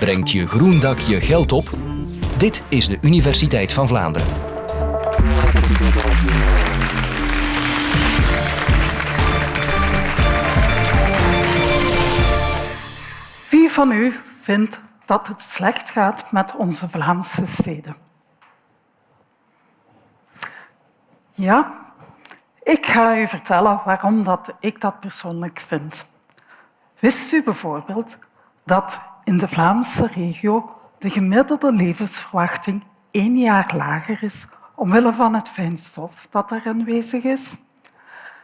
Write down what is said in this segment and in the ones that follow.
Brengt je groen dak je geld op? Dit is de Universiteit van Vlaanderen. Wie van u vindt dat het slecht gaat met onze Vlaamse steden? Ja, ik ga u vertellen waarom dat ik dat persoonlijk vind. Wist u bijvoorbeeld dat in de Vlaamse regio de gemiddelde levensverwachting één jaar lager is omwille van het fijnstof dat er aanwezig is?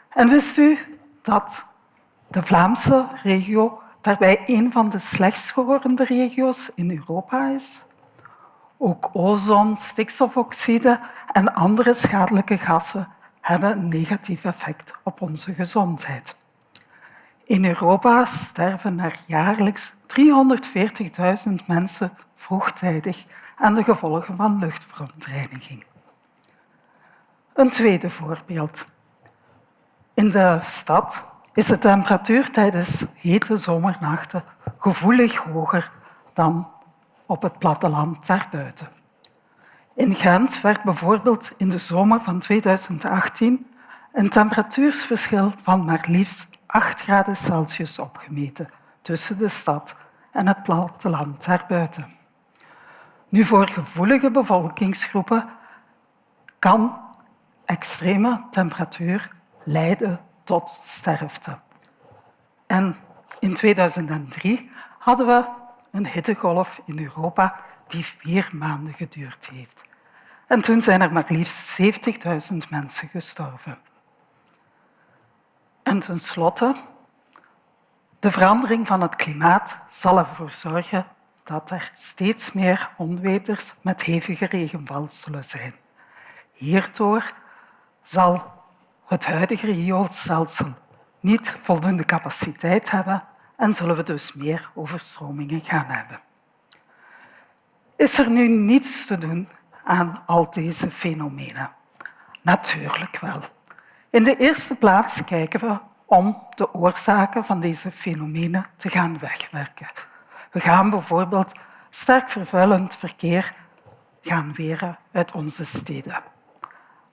En wist u dat de Vlaamse regio daarbij een van de slechtst geworden regio's in Europa is? Ook ozon, stikstofoxide en andere schadelijke gassen hebben een negatief effect op onze gezondheid. In Europa sterven er jaarlijks 340.000 mensen vroegtijdig aan de gevolgen van luchtverontreiniging. Een tweede voorbeeld. In de stad is de temperatuur tijdens hete zomernachten gevoelig hoger dan op het platteland daarbuiten. In Gent werd bijvoorbeeld in de zomer van 2018 een temperatuursverschil van maar liefst 8 graden Celsius opgemeten tussen de stad en het platteland daarbuiten. Nu, voor gevoelige bevolkingsgroepen kan extreme temperatuur leiden tot sterfte. En in 2003 hadden we een hittegolf in Europa die vier maanden geduurd heeft. En toen zijn er maar liefst 70.000 mensen gestorven. En tenslotte, de verandering van het klimaat zal ervoor zorgen dat er steeds meer onweters met hevige regenval zullen zijn. Hierdoor zal het huidige rioolstelsel niet voldoende capaciteit hebben en zullen we dus meer overstromingen gaan hebben. Is er nu niets te doen aan al deze fenomenen? Natuurlijk wel. In de eerste plaats kijken we om de oorzaken van deze fenomenen te gaan wegwerken. We gaan bijvoorbeeld sterk vervuilend verkeer gaan weren uit onze steden.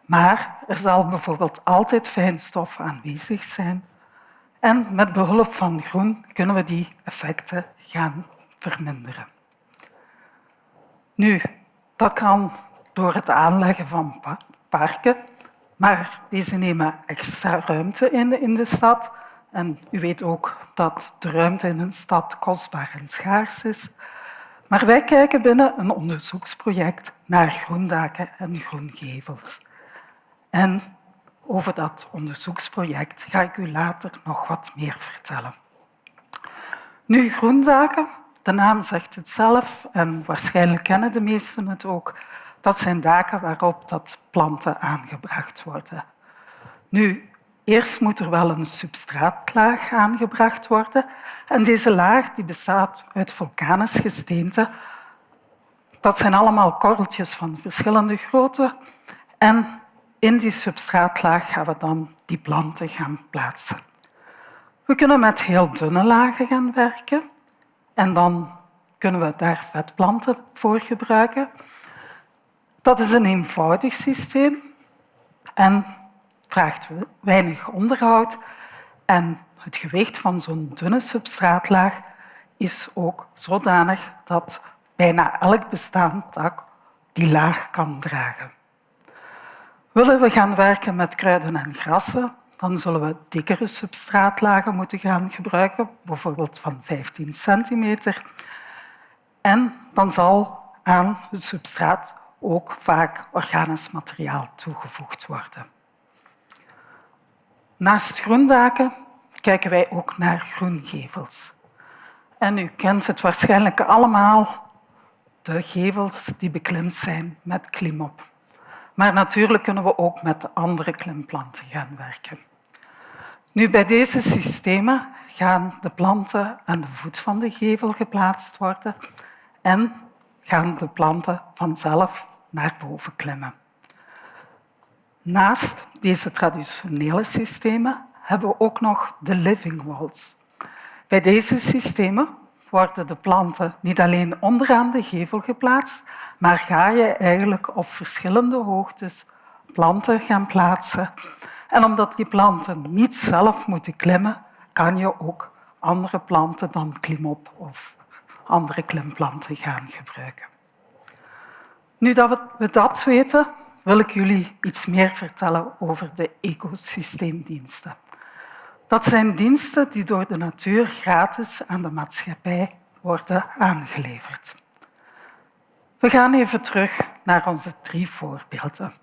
Maar er zal bijvoorbeeld altijd fijnstof aanwezig zijn en met behulp van groen kunnen we die effecten gaan verminderen. Nu, dat kan door het aanleggen van parken, maar deze nemen extra ruimte in in de stad. En u weet ook dat de ruimte in een stad kostbaar en schaars is. Maar wij kijken binnen een onderzoeksproject naar groendaken en groengevels. En over dat onderzoeksproject ga ik u later nog wat meer vertellen. Nu, groendaken, de naam zegt het zelf en waarschijnlijk kennen de meesten het ook. Dat zijn daken waarop dat planten aangebracht worden. Nu, eerst moet er wel een substraatlaag aangebracht worden. En deze laag die bestaat uit vulkanisch gesteente. Dat zijn allemaal korreltjes van verschillende grootte. En in die substraatlaag gaan we dan die planten gaan plaatsen. We kunnen met heel dunne lagen gaan werken en dan kunnen we daar vetplanten voor gebruiken. Dat is een eenvoudig systeem en vraagt weinig onderhoud. En het gewicht van zo'n dunne substraatlaag is ook zodanig dat bijna elk bestaand dak die laag kan dragen. Willen we gaan werken met kruiden en grassen, dan zullen we dikkere substraatlagen moeten gaan gebruiken, bijvoorbeeld van 15 centimeter. En dan zal aan het substraat ook vaak organisch materiaal toegevoegd worden. Naast groendaken kijken wij ook naar groengevels. En u kent het waarschijnlijk allemaal, de gevels die beklimd zijn met klimop. Maar natuurlijk kunnen we ook met andere klimplanten gaan werken. Nu, bij deze systemen gaan de planten aan de voet van de gevel geplaatst worden en gaan de planten vanzelf naar boven klimmen. Naast deze traditionele systemen hebben we ook nog de living walls. Bij deze systemen worden de planten niet alleen onderaan de gevel geplaatst, maar ga je eigenlijk op verschillende hoogtes planten gaan plaatsen. En omdat die planten niet zelf moeten klimmen, kan je ook andere planten dan klimop of andere klimplanten gaan gebruiken. Nu dat we dat weten, wil ik jullie iets meer vertellen over de ecosysteemdiensten. Dat zijn diensten die door de natuur gratis aan de maatschappij worden aangeleverd. We gaan even terug naar onze drie voorbeelden.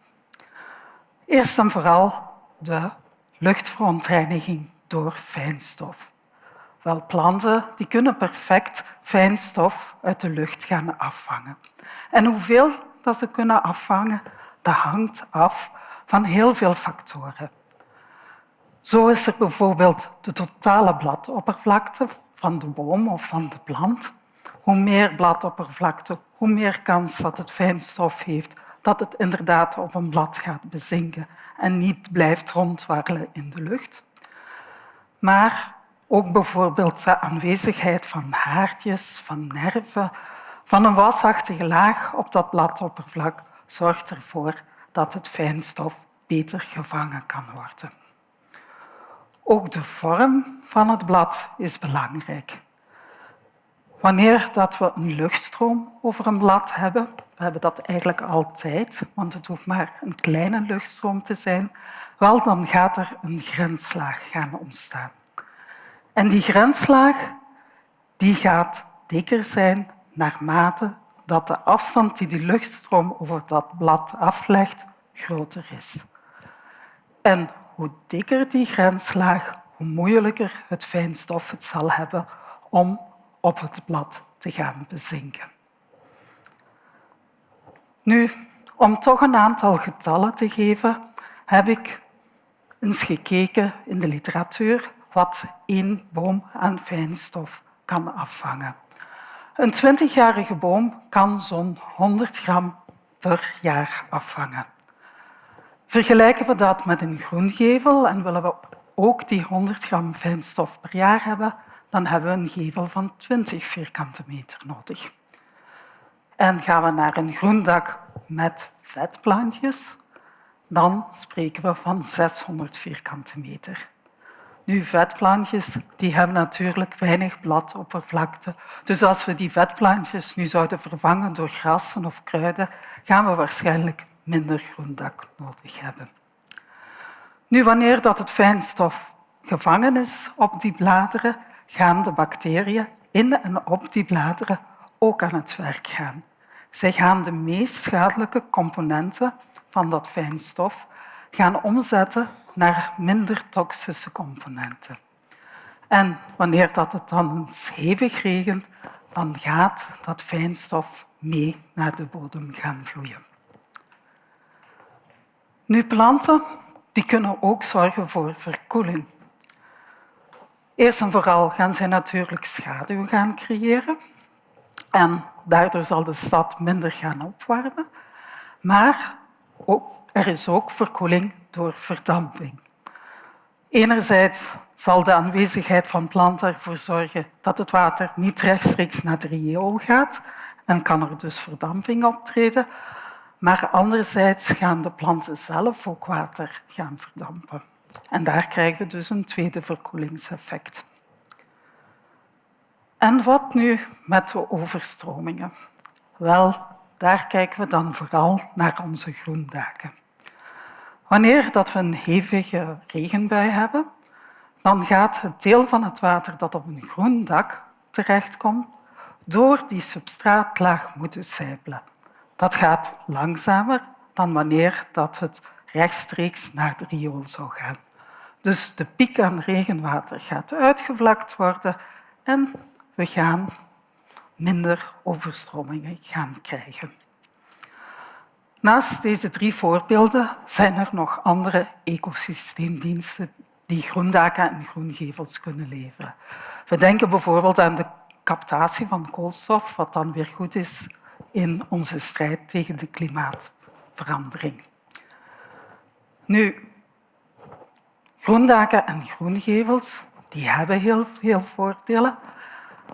Eerst en vooral de luchtverontreiniging door fijnstof. Wel, planten die kunnen perfect fijnstof uit de lucht gaan afvangen. En hoeveel dat ze kunnen afvangen, dat hangt af van heel veel factoren. Zo is er bijvoorbeeld de totale bladoppervlakte van de boom of van de plant. Hoe meer bladoppervlakte, hoe meer kans dat het fijnstof heeft dat het inderdaad op een blad gaat bezinken en niet blijft rondwarrelen in de lucht. Maar ook bijvoorbeeld de aanwezigheid van haartjes, van nerven, van een wasachtige laag op dat bladoppervlak zorgt ervoor dat het fijnstof beter gevangen kan worden. Ook de vorm van het blad is belangrijk. Wanneer dat we een luchtstroom over een blad hebben, we hebben dat eigenlijk altijd, want het hoeft maar een kleine luchtstroom te zijn, wel, dan gaat er een grenslaag gaan ontstaan. En die grenslaag die gaat dikker zijn naarmate dat de afstand die die luchtstroom over dat blad aflegt groter is. En hoe dikker die grenslaag, hoe moeilijker het fijnstof het zal hebben om op het blad te gaan bezinken. Nu, om toch een aantal getallen te geven, heb ik eens gekeken in de literatuur wat één boom aan fijnstof kan afvangen. Een 20-jarige boom kan zo'n 100 gram per jaar afvangen. Vergelijken we dat met een groengevel en willen we ook die 100 gram fijnstof per jaar hebben, dan hebben we een gevel van 20 vierkante meter nodig. En gaan we naar een groendak met vetplantjes, dan spreken we van 600 vierkante meter. Nu, vetplantjes die hebben natuurlijk weinig bladoppervlakte. Dus als we die vetplantjes nu zouden vervangen door grassen of kruiden, gaan we waarschijnlijk minder groendak nodig hebben. Nu, wanneer dat het fijnstof gevangen is op die bladeren, gaan de bacteriën in en op die bladeren ook aan het werk gaan. Zij gaan de meest schadelijke componenten van dat fijnstof gaan omzetten naar minder toxische componenten. En wanneer dat het dan eens hevig regent, dan gaat dat fijnstof mee naar de bodem gaan vloeien. Nu, planten die kunnen ook zorgen voor verkoeling. Eerst en vooral gaan zij natuurlijk schaduw gaan creëren. En daardoor zal de stad minder gaan opwarmen. Maar er is ook verkoeling door verdamping. Enerzijds zal de aanwezigheid van planten ervoor zorgen dat het water niet rechtstreeks naar de riool gaat en kan er dus verdamping optreden. Maar anderzijds gaan de planten zelf ook water gaan verdampen. En daar krijgen we dus een tweede verkoelingseffect. En wat nu met de overstromingen? Wel, daar kijken we dan vooral naar onze groendaken. Wanneer dat we een hevige regenbui hebben, dan gaat het deel van het water dat op een groen dak terechtkomt door die substraatlaag moeten sijpelen. Dat gaat langzamer dan wanneer dat het rechtstreeks naar de riool zou gaan. Dus de piek aan regenwater gaat uitgevlakt worden en we gaan minder overstromingen gaan krijgen. Naast deze drie voorbeelden zijn er nog andere ecosysteemdiensten die groendaken en groengevels kunnen leveren. We denken bijvoorbeeld aan de captatie van koolstof, wat dan weer goed is in onze strijd tegen de klimaatverandering. Nu, groendaken en groengevels die hebben heel veel voordelen.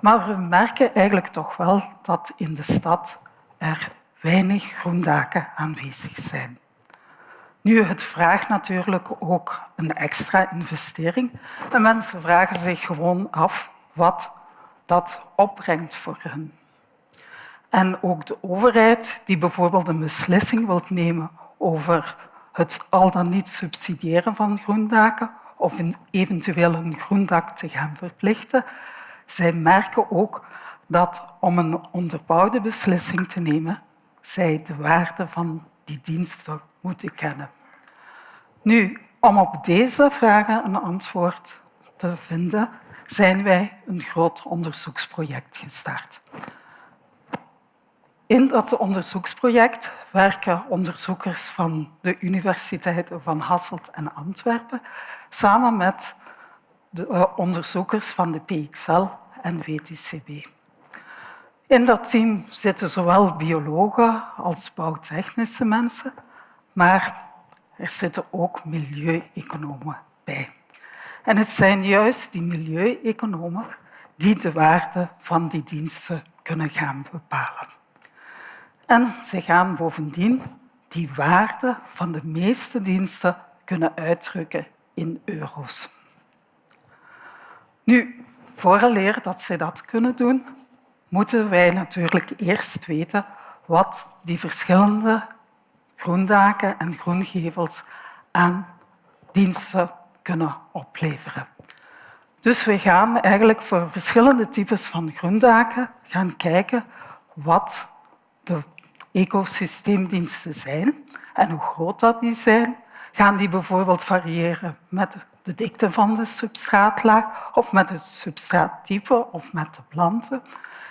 Maar we merken eigenlijk toch wel dat in de stad er weinig groendaken aanwezig zijn. Nu, het vraagt natuurlijk ook een extra investering. En mensen vragen zich gewoon af wat dat opbrengt voor hen. En ook de overheid, die bijvoorbeeld een beslissing wil nemen over het al dan niet subsidiëren van groendaken of eventueel een groendak te gaan verplichten, zij merken ook dat om een onderbouwde beslissing te nemen, zij de waarde van die diensten moeten kennen. Nu, om op deze vragen een antwoord te vinden, zijn wij een groot onderzoeksproject gestart. In dat onderzoeksproject werken onderzoekers van de universiteiten van Hasselt en Antwerpen samen met de eh, onderzoekers van de PXL en WTCB. In dat team zitten zowel biologen als bouwtechnische mensen, maar er zitten ook milieueconomen bij. En het zijn juist die milieueconomen die de waarde van die diensten kunnen gaan bepalen. En ze gaan bovendien die waarde van de meeste diensten kunnen uitdrukken in euro's. Nu, vooraleer dat zij dat kunnen doen, moeten wij natuurlijk eerst weten wat die verschillende groendaken en groengevels aan diensten kunnen opleveren. Dus we gaan eigenlijk voor verschillende types van groendaken gaan kijken wat de ecosysteemdiensten zijn en hoe groot dat die zijn. Gaan die bijvoorbeeld variëren met de dikte van de substraatlaag of met het substraattype of met de planten.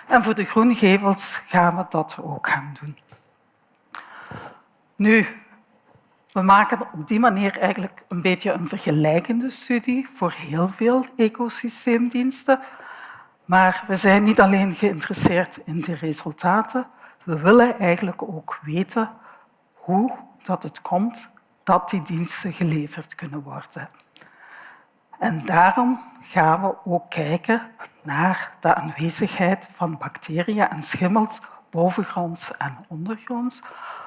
En voor de groengevels gaan we dat ook gaan doen. Nu, we maken op die manier eigenlijk een beetje een vergelijkende studie voor heel veel ecosysteemdiensten. Maar we zijn niet alleen geïnteresseerd in de resultaten, we willen eigenlijk ook weten hoe dat het komt dat die diensten geleverd kunnen worden. En daarom gaan we ook kijken naar de aanwezigheid van bacteriën en schimmels bovengronds en ondergronds,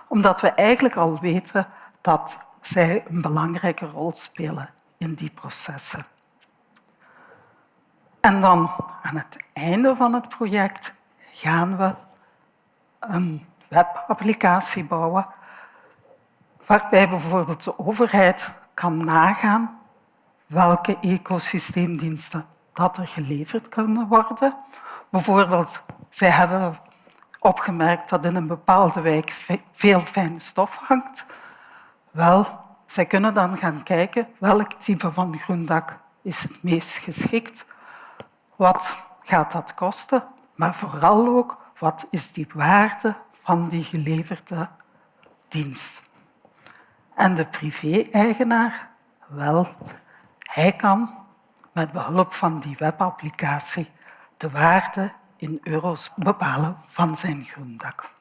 omdat we eigenlijk al weten dat zij een belangrijke rol spelen in die processen. En dan aan het einde van het project gaan we een webapplicatie bouwen waarbij bijvoorbeeld de overheid kan nagaan welke ecosysteemdiensten dat er geleverd kunnen worden. Bijvoorbeeld, zij hebben opgemerkt dat in een bepaalde wijk veel fijne stof hangt. Wel, zij kunnen dan gaan kijken welk type van groendak is het meest geschikt. Wat gaat dat kosten? Maar vooral ook, wat is die waarde van die geleverde dienst? En de privé-eigenaar, wel, hij kan met behulp van die webapplicatie de waarde in euro's bepalen van zijn groendak.